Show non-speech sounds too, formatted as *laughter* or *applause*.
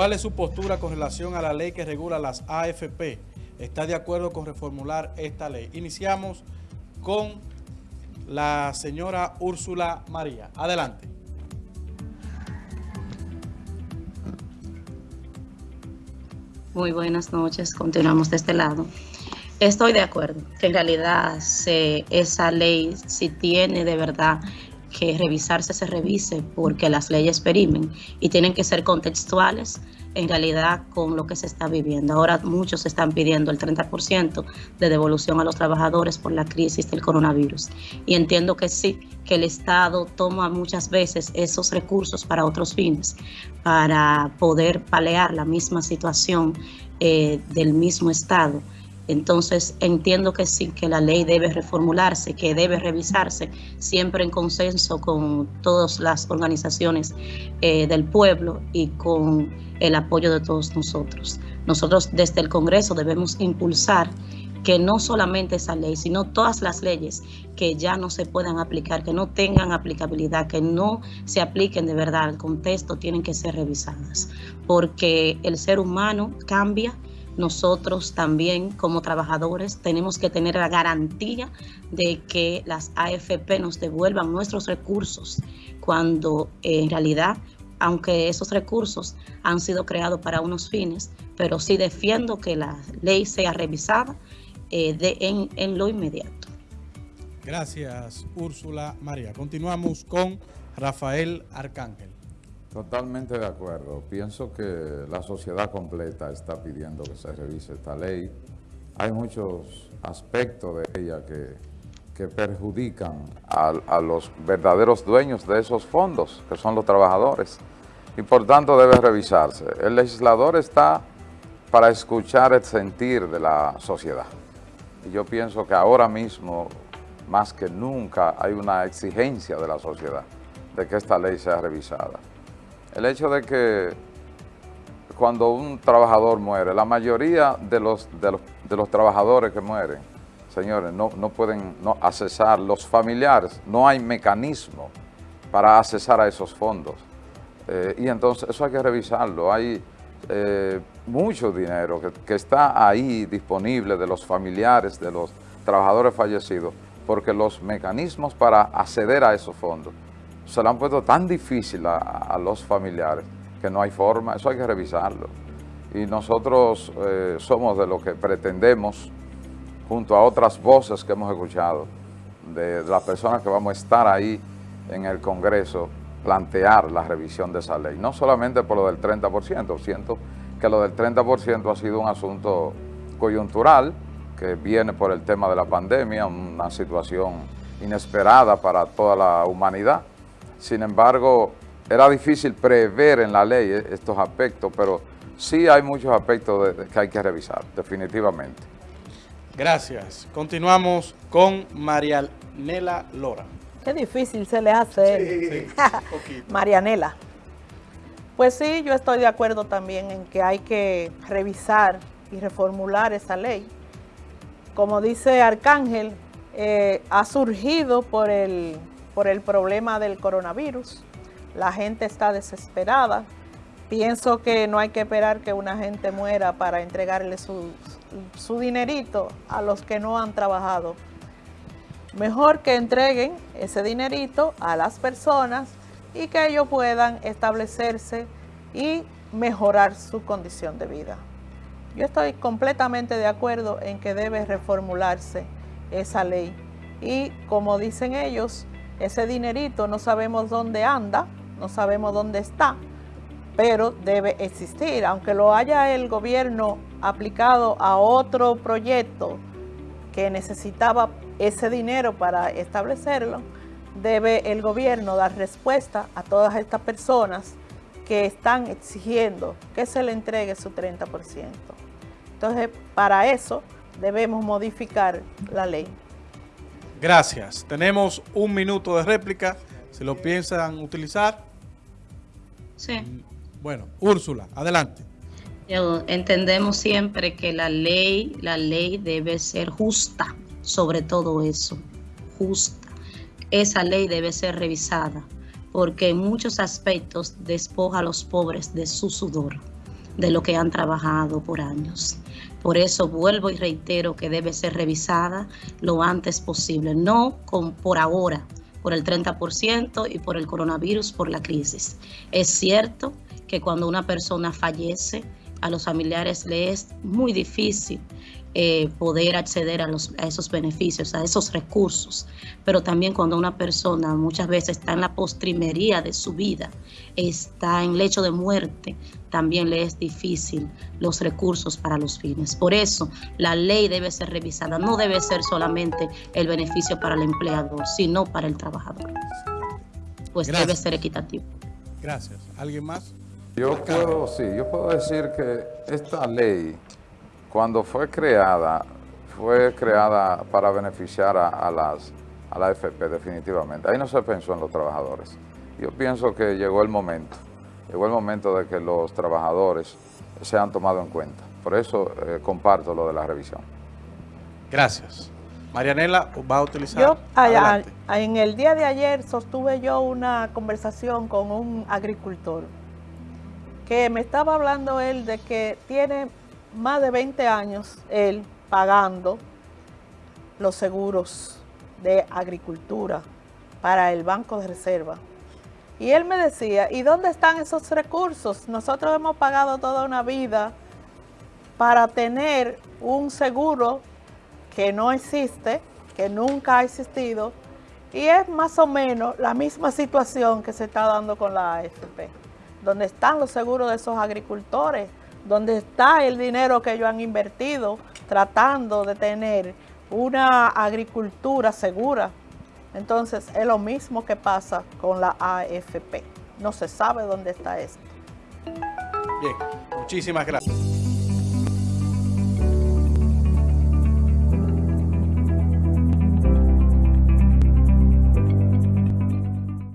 ¿Cuál es su postura con relación a la ley que regula las AFP? ¿Está de acuerdo con reformular esta ley? Iniciamos con la señora Úrsula María. Adelante. Muy buenas noches, continuamos de este lado. Estoy de acuerdo que en realidad esa ley si tiene de verdad que revisarse, se revise porque las leyes perimen y tienen que ser contextuales en realidad con lo que se está viviendo. Ahora muchos están pidiendo el 30% de devolución a los trabajadores por la crisis del coronavirus. Y entiendo que sí, que el Estado toma muchas veces esos recursos para otros fines, para poder palear la misma situación eh, del mismo Estado entonces entiendo que sí, que la ley debe reformularse, que debe revisarse, siempre en consenso con todas las organizaciones eh, del pueblo y con el apoyo de todos nosotros. Nosotros desde el Congreso debemos impulsar que no solamente esa ley, sino todas las leyes que ya no se puedan aplicar, que no tengan aplicabilidad, que no se apliquen de verdad al contexto, tienen que ser revisadas, porque el ser humano cambia nosotros también como trabajadores tenemos que tener la garantía de que las AFP nos devuelvan nuestros recursos cuando en realidad, aunque esos recursos han sido creados para unos fines, pero sí defiendo que la ley sea revisada eh, en, en lo inmediato. Gracias, Úrsula María. Continuamos con Rafael Arcángel. Totalmente de acuerdo. Pienso que la sociedad completa está pidiendo que se revise esta ley. Hay muchos aspectos de ella que, perjudican a, a, los verdaderos dueños de esos fondos, que son los trabajadores, y por tanto debe revisarse. El legislador está para escuchar el sentir de la sociedad. Y yo pienso que ahora mismo, más que nunca, hay una exigencia de la sociedad de que esta ley sea revisada. El hecho de que cuando un trabajador muere, la mayoría de los, de los, trabajadores que mueren, señores, no, pueden no accesar, los familiares, no hay mecanismo para accesar a esos fondos. Eh, y entonces eso hay que revisarlo. Hay eh, mucho dinero que, está ahí disponible de los familiares, de los trabajadores fallecidos, porque los mecanismos para acceder a esos fondos se lo han puesto tan difícil a, los familiares que no hay forma, eso hay que revisarlo. Y nosotros eh, somos de lo que pretendemos, junto a otras voces que hemos escuchado, de, las personas que vamos a estar ahí en el Congreso, plantear la revisión de esa ley. No solamente por lo del 30%, siento que lo del 30% ha sido un asunto coyuntural, que viene por el tema de la pandemia, una situación inesperada para toda la humanidad, sin embargo, era difícil prever en la ley estos aspectos, pero sí hay muchos aspectos que hay que revisar, definitivamente. Gracias. Continuamos con Marianela Lora. Qué difícil se le hace. Sí, *laughs* Marianela. Pues sí, yo estoy de acuerdo también en que hay que revisar y reformular esa ley. Como dice Arcángel, eh, ha surgido por el por el problema del coronavirus. La gente está desesperada. Pienso que no hay que esperar que una gente muera para entregarle su, su dinerito a los que no han trabajado. Mejor que entreguen ese dinerito a las personas y que ellos puedan establecerse y mejorar su condición de vida. Yo estoy completamente de acuerdo en que debe reformularse esa ley. Y como dicen ellos, ese dinerito no sabemos dónde anda, no sabemos dónde está, pero debe existir. Aunque lo haya el gobierno aplicado a otro proyecto que necesitaba ese dinero para establecerlo, debe el gobierno dar respuesta a todas estas personas que están exigiendo que se le entregue su 30%. Entonces, para eso debemos modificar la ley. Gracias. Tenemos un minuto de réplica. Si lo piensan utilizar. Sí. Bueno, Úrsula, adelante. Entendemos siempre que la ley, la ley debe ser justa, sobre todo eso, justa. Esa ley debe ser revisada, porque en muchos aspectos despoja a los pobres de su sudor. De lo que han trabajado por años. Por eso vuelvo y reitero que debe ser revisada lo antes posible, no con, por ahora, por el 30% y por el coronavirus, por la crisis. Es cierto que cuando una persona fallece, a los familiares le es muy difícil eh, poder acceder a, los, a esos beneficios, a esos recursos. Pero también cuando una persona muchas veces está en la postrimería de su vida, está en lecho de muerte, también le es difícil los recursos para los fines. Por eso la ley debe ser revisada, no debe ser solamente el beneficio para el empleador, sino para el trabajador. Pues debe ser equitativo. Gracias. ¿Alguien más? Yo puedo, sí, yo puedo decir que esta ley, cuando fue creada, fue creada para beneficiar a, las a la FP definitivamente. Ahí no se pensó en los trabajadores. Yo pienso que llegó el momento, llegó el momento de que los trabajadores sean tomados en cuenta. Por eso eh, comparto lo de la revisión. Gracias. Marianela va a utilizar. Yo, en el día de ayer sostuve yo una conversación con un agricultor que me estaba hablando él de que tiene más de 20 años él pagando los seguros de agricultura para el Banco de Reserva. Y él me decía, ¿y dónde están esos recursos? Nosotros hemos pagado toda una vida para tener un seguro que no existe, que nunca ha existido, y es más o menos la misma situación que se está dando con la AFP donde están los seguros de esos agricultores, donde está el dinero que ellos han invertido tratando de tener una agricultura segura. Entonces es lo mismo que pasa con la AFP. No se sabe dónde está esto. Bien, muchísimas gracias.